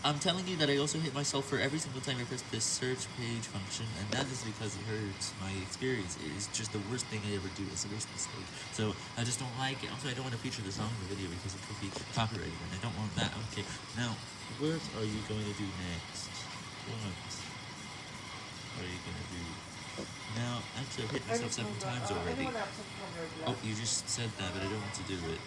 I'm telling you that I also hit myself for every single time I press this search page function, and that is because it hurts my experience. It is just the worst thing I ever do. It's the worst mistake. So I just don't like it. Also, I don't want to feature the song in the video because it could be copyrighted, and I don't want that. Okay, now, what are you going to do next? What are you going to do? Now, actually, I've hit myself seven times already. Oh, you just said that, but I don't want to do it.